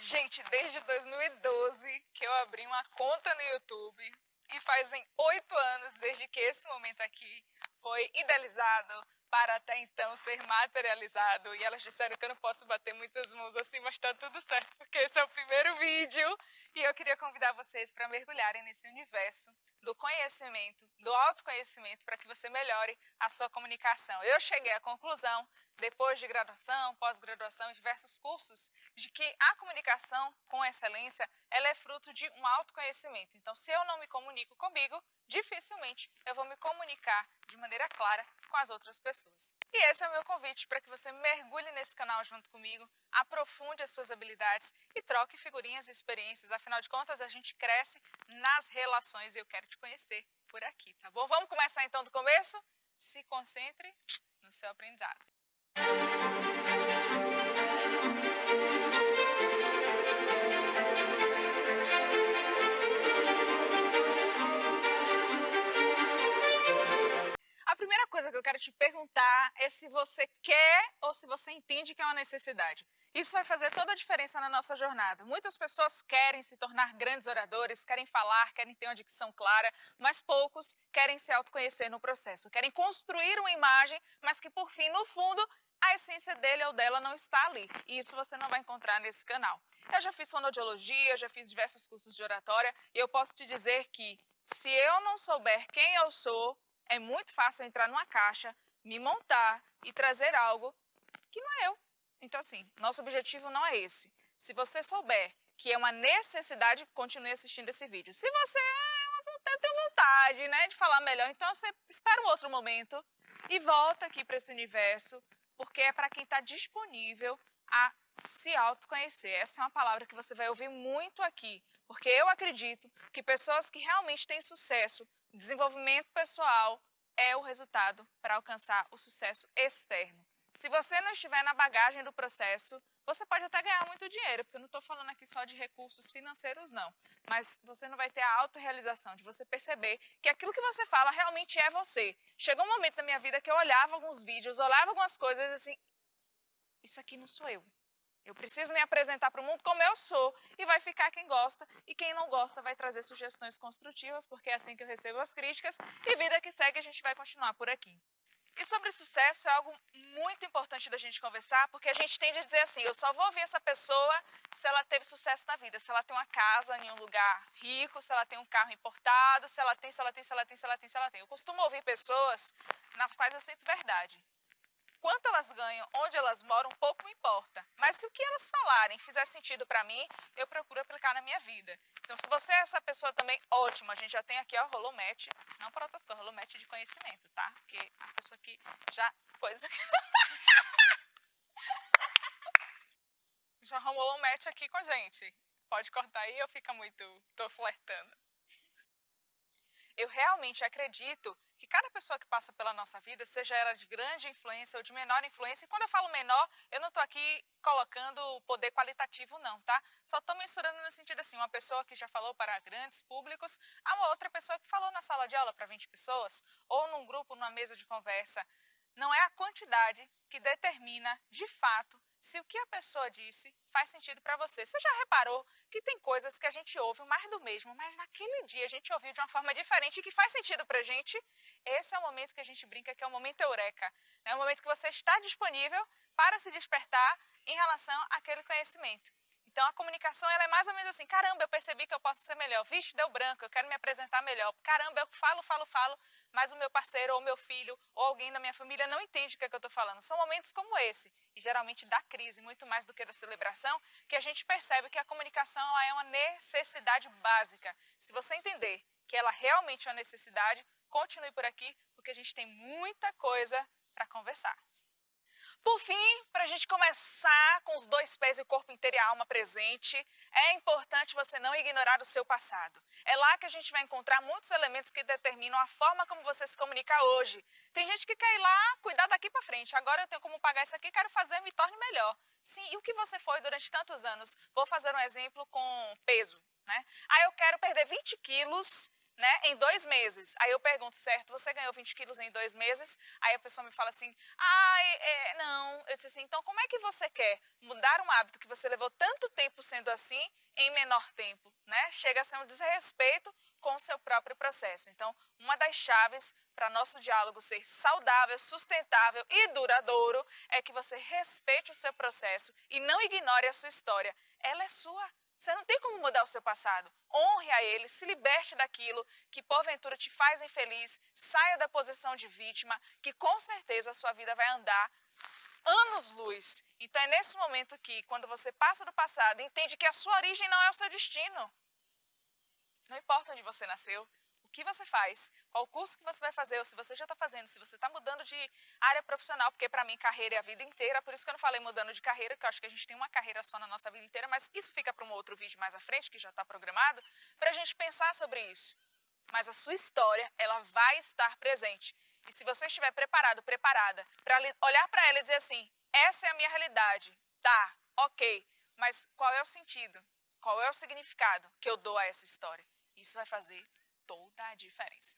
Gente, desde 2012 que eu abri uma conta no YouTube e fazem oito anos desde que esse momento aqui foi idealizado para até então ser materializado. E elas disseram que eu não posso bater muitas mãos assim, mas tá tudo certo, porque esse é o primeiro vídeo. E eu queria convidar vocês para mergulharem nesse universo do conhecimento, do autoconhecimento, para que você melhore a sua comunicação. Eu cheguei à conclusão, depois de graduação, pós-graduação diversos cursos, de que a comunicação com excelência, ela é fruto de um autoconhecimento. Então, se eu não me comunico comigo, dificilmente eu vou me comunicar de maneira clara com as outras pessoas. E esse é o meu convite para que você mergulhe nesse canal junto comigo, aprofunde as suas habilidades e troque figurinhas e experiências. Afinal de contas, a gente cresce nas relações e eu quero te conhecer por aqui, tá bom? Vamos começar então do começo? Se concentre no seu aprendizado. A primeira coisa que eu quero te perguntar é se você quer ou se você entende que é uma necessidade. Isso vai fazer toda a diferença na nossa jornada. Muitas pessoas querem se tornar grandes oradores, querem falar, querem ter uma dicção clara, mas poucos querem se autoconhecer no processo, querem construir uma imagem, mas que por fim, no fundo, a essência dele ou dela não está ali. E isso você não vai encontrar nesse canal. Eu já fiz fonoaudiologia, já fiz diversos cursos de oratória e eu posso te dizer que se eu não souber quem eu sou, é muito fácil entrar numa caixa, me montar e trazer algo que não é eu. Então, assim, nosso objetivo não é esse. Se você souber que é uma necessidade, continue assistindo esse vídeo. Se você é tem vontade né, de falar melhor, então você espera um outro momento e volta aqui para esse universo, porque é para quem está disponível a se autoconhecer. Essa é uma palavra que você vai ouvir muito aqui, porque eu acredito que pessoas que realmente têm sucesso, desenvolvimento pessoal, é o resultado para alcançar o sucesso externo. Se você não estiver na bagagem do processo, você pode até ganhar muito dinheiro, porque eu não estou falando aqui só de recursos financeiros, não. Mas você não vai ter a autorrealização, de você perceber que aquilo que você fala realmente é você. Chegou um momento na minha vida que eu olhava alguns vídeos, olhava algumas coisas assim, isso aqui não sou eu. Eu preciso me apresentar para o mundo como eu sou e vai ficar quem gosta e quem não gosta vai trazer sugestões construtivas, porque é assim que eu recebo as críticas e vida que segue a gente vai continuar por aqui. E sobre sucesso é algo muito importante da gente conversar, porque a gente tende a dizer assim, eu só vou ouvir essa pessoa se ela teve sucesso na vida, se ela tem uma casa em um lugar rico, se ela tem um carro importado, se ela tem, se ela tem, se ela tem, se ela tem, se ela tem. Eu costumo ouvir pessoas nas quais eu sinto verdade quanto elas ganham, onde elas moram, pouco me importa. Mas se o que elas falarem fizer sentido para mim, eu procuro aplicar na minha vida. Então, se você é essa pessoa também, ótimo. A gente já tem aqui, ó, rolou match. Não para outras coisas, rolou match de conhecimento, tá? Porque a pessoa que já... Coisa... já rolou um match aqui com a gente. Pode cortar aí ou fica muito... Tô flertando. Eu realmente acredito que cada pessoa que passa pela nossa vida, seja ela de grande influência ou de menor influência, e quando eu falo menor, eu não estou aqui colocando poder qualitativo não, tá? Só estou mensurando no sentido assim, uma pessoa que já falou para grandes públicos, a uma outra pessoa que falou na sala de aula para 20 pessoas, ou num grupo, numa mesa de conversa. Não é a quantidade que determina, de fato, se o que a pessoa disse faz sentido para você. Você já reparou que tem coisas que a gente ouve mais do mesmo, mas naquele dia a gente ouviu de uma forma diferente e que faz sentido para a gente? Esse é o momento que a gente brinca que é o momento eureka. É o momento que você está disponível para se despertar em relação àquele conhecimento. Então a comunicação ela é mais ou menos assim, caramba, eu percebi que eu posso ser melhor, vixe, deu branco, eu quero me apresentar melhor, caramba, eu falo, falo, falo, mas o meu parceiro ou meu filho ou alguém da minha família não entende o que, é que eu estou falando. São momentos como esse, e geralmente da crise, muito mais do que da celebração, que a gente percebe que a comunicação ela é uma necessidade básica. Se você entender que ela realmente é uma necessidade, continue por aqui, porque a gente tem muita coisa para conversar. Por fim, para a gente começar com os dois pés e o corpo inteiro e a alma presente, é importante você não ignorar o seu passado. É lá que a gente vai encontrar muitos elementos que determinam a forma como você se comunica hoje. Tem gente que quer ir lá, cuidar daqui para frente. Agora eu tenho como pagar isso aqui, quero fazer, me torne melhor. Sim, e o que você foi durante tantos anos? Vou fazer um exemplo com peso. Né? Ah, eu quero perder 20 quilos né, em dois meses. Aí eu pergunto, certo, você ganhou 20 quilos em dois meses? Aí a pessoa me fala assim, ah, é, não. Eu disse assim, então como é que você quer mudar um hábito que você levou tanto tempo sendo assim em menor tempo? Né? Chega a ser um desrespeito com o seu próprio processo. Então, uma das chaves para nosso diálogo ser saudável, sustentável e duradouro é que você respeite o seu processo e não ignore a sua história. Ela é sua. Você não tem como mudar o seu passado. Honre a ele, se liberte daquilo que porventura te faz infeliz, saia da posição de vítima, que com certeza a sua vida vai andar anos-luz. Então é nesse momento que, quando você passa do passado, entende que a sua origem não é o seu destino. Não importa onde você nasceu, que você faz, qual curso que você vai fazer, ou se você já está fazendo, se você está mudando de área profissional, porque para mim carreira é a vida inteira, por isso que eu não falei mudando de carreira, que eu acho que a gente tem uma carreira só na nossa vida inteira, mas isso fica para um outro vídeo mais à frente, que já está programado, para a gente pensar sobre isso. Mas a sua história, ela vai estar presente. E se você estiver preparado, preparada, para olhar para ela e dizer assim, essa é a minha realidade, tá, ok, mas qual é o sentido? Qual é o significado que eu dou a essa história? Isso vai fazer toda a diferença.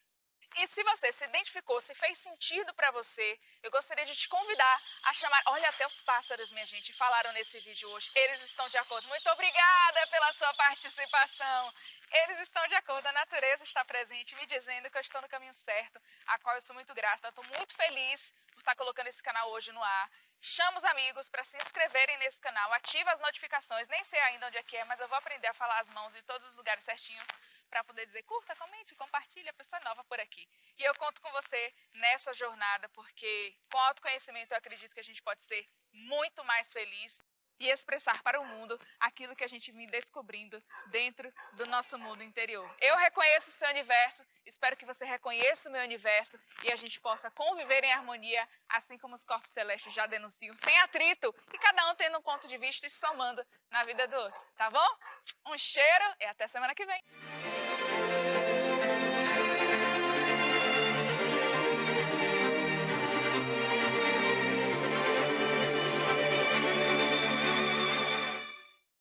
E se você se identificou, se fez sentido para você, eu gostaria de te convidar a chamar. Olha, até os pássaros, minha gente, falaram nesse vídeo hoje. Eles estão de acordo. Muito obrigada pela sua participação. Eles estão de acordo. A natureza está presente, me dizendo que eu estou no caminho certo, a qual eu sou muito grata. Estou muito feliz por estar colocando esse canal hoje no ar. Chama os amigos para se inscreverem nesse canal, ativa as notificações. Nem sei ainda onde é que é, mas eu vou aprender a falar as mãos em todos os lugares certinhos para poder dizer curta, comente, compartilhe, a pessoa nova por aqui. E eu conto com você nessa jornada, porque com autoconhecimento eu acredito que a gente pode ser muito mais feliz e expressar para o mundo aquilo que a gente vem descobrindo dentro do nosso mundo interior. Eu reconheço o seu universo, espero que você reconheça o meu universo e a gente possa conviver em harmonia, assim como os corpos celestes já denunciam, sem atrito e cada um tendo um ponto de vista e somando na vida do outro, tá bom? Um cheiro e até semana que vem!